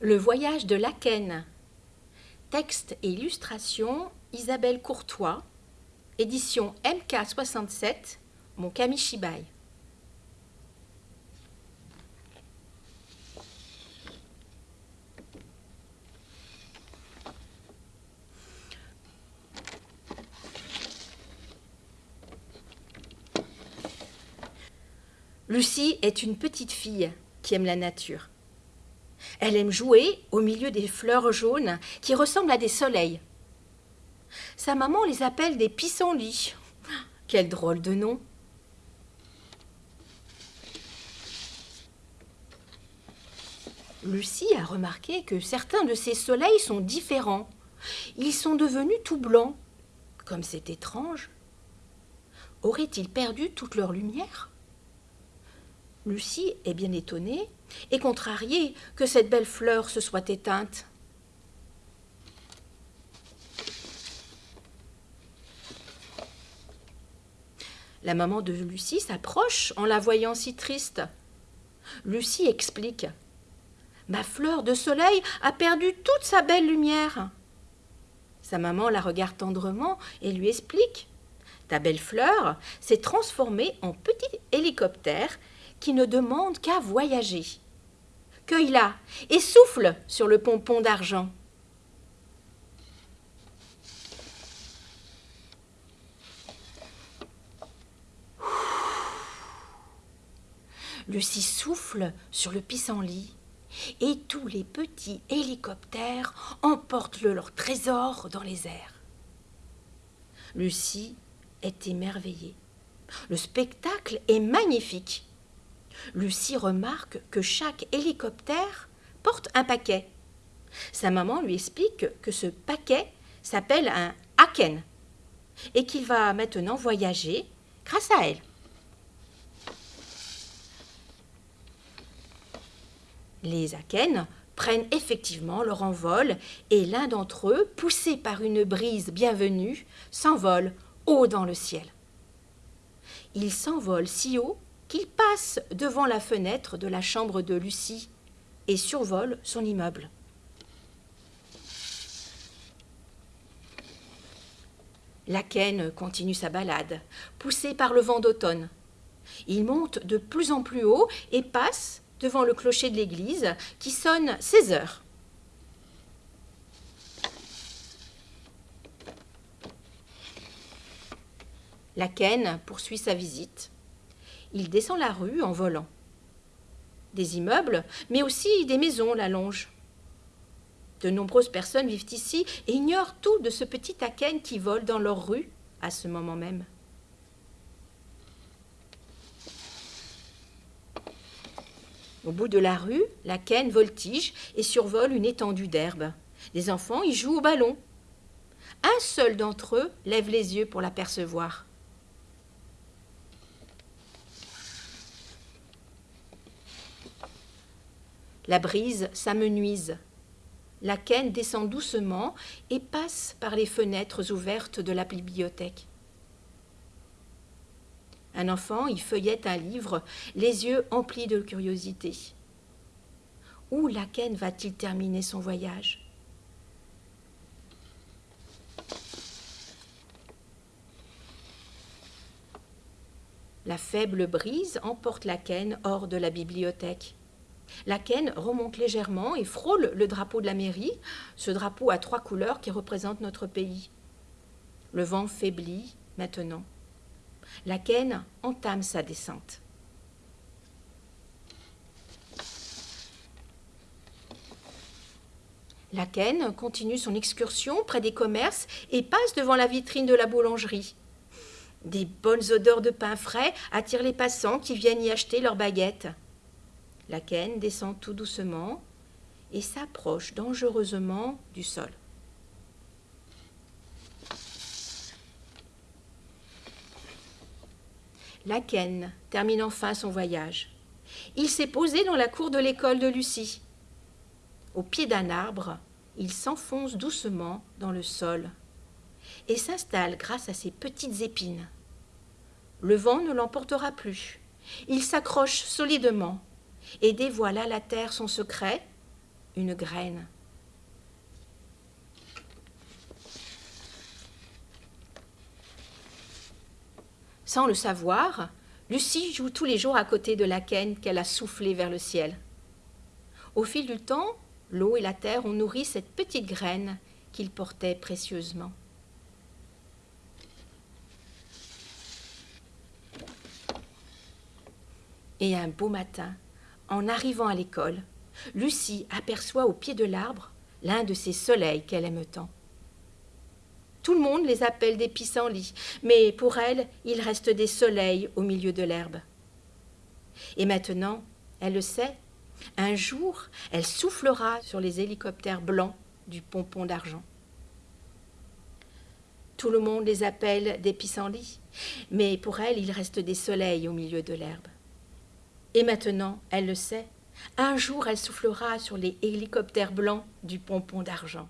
Le voyage de Laken. Texte et illustration Isabelle Courtois. Édition MK67, mon Kamishibai. Lucie est une petite fille qui aime la nature. Elle aime jouer au milieu des fleurs jaunes qui ressemblent à des soleils. Sa maman les appelle des pissenlits. Quel drôle de nom. Lucie a remarqué que certains de ces soleils sont différents. Ils sont devenus tout blancs. Comme c'est étrange. Auraient-ils perdu toute leur lumière? Lucie est bien étonnée et contrariée que cette belle fleur se soit éteinte. La maman de Lucie s'approche en la voyant si triste. Lucie explique. Ma fleur de soleil a perdu toute sa belle lumière. Sa maman la regarde tendrement et lui explique. Ta belle fleur s'est transformée en petit hélicoptère qui ne demande qu'à voyager. Cueille-la et souffle sur le pompon d'argent. Lucie souffle sur le pissenlit et tous les petits hélicoptères emportent le leur trésor dans les airs. Lucie est émerveillée. Le spectacle est magnifique. Lucie remarque que chaque hélicoptère porte un paquet. Sa maman lui explique que ce paquet s'appelle un Haken et qu'il va maintenant voyager grâce à elle. Les Haken prennent effectivement leur envol et l'un d'entre eux, poussé par une brise bienvenue, s'envole haut dans le ciel. Il s'envole si haut qu'il passe devant la fenêtre de la chambre de Lucie et survole son immeuble. Laken continue sa balade, poussé par le vent d'automne. Il monte de plus en plus haut et passe devant le clocher de l'église qui sonne 16 heures. Laken poursuit sa visite il descend la rue en volant. Des immeubles, mais aussi des maisons la longent. De nombreuses personnes vivent ici et ignorent tout de ce petit Aken qui vole dans leur rue à ce moment même. Au bout de la rue, l'Aken voltige et survole une étendue d'herbe. Les enfants y jouent au ballon. Un seul d'entre eux lève les yeux pour l'apercevoir. La brise s'amenuise. La descend doucement et passe par les fenêtres ouvertes de la bibliothèque. Un enfant y feuillette un livre, les yeux emplis de curiosité. Où Laken va-t-il terminer son voyage? La faible brise emporte Laken hors de la bibliothèque. La quenne remonte légèrement et frôle le drapeau de la mairie, ce drapeau à trois couleurs qui représente notre pays. Le vent faiblit maintenant. La quenne entame sa descente. La quenne continue son excursion près des commerces et passe devant la vitrine de la boulangerie. Des bonnes odeurs de pain frais attirent les passants qui viennent y acheter leurs baguettes. La quenne descend tout doucement et s'approche dangereusement du sol. La quenne termine enfin son voyage. Il s'est posé dans la cour de l'école de Lucie. Au pied d'un arbre, il s'enfonce doucement dans le sol et s'installe grâce à ses petites épines. Le vent ne l'emportera plus. Il s'accroche solidement et dévoile à la terre son secret, une graine. Sans le savoir, Lucie joue tous les jours à côté de la canne qu'elle a soufflée vers le ciel. Au fil du temps, l'eau et la terre ont nourri cette petite graine qu'il portait précieusement. Et un beau matin, en arrivant à l'école, Lucie aperçoit au pied de l'arbre l'un de ces soleils qu'elle aime tant. Tout le monde les appelle des pissenlits, mais pour elle, il reste des soleils au milieu de l'herbe. Et maintenant, elle le sait, un jour, elle soufflera sur les hélicoptères blancs du pompon d'argent. Tout le monde les appelle des pissenlits, mais pour elle, il reste des soleils au milieu de l'herbe. Et maintenant, elle le sait, un jour elle soufflera sur les hélicoptères blancs du pompon d'argent.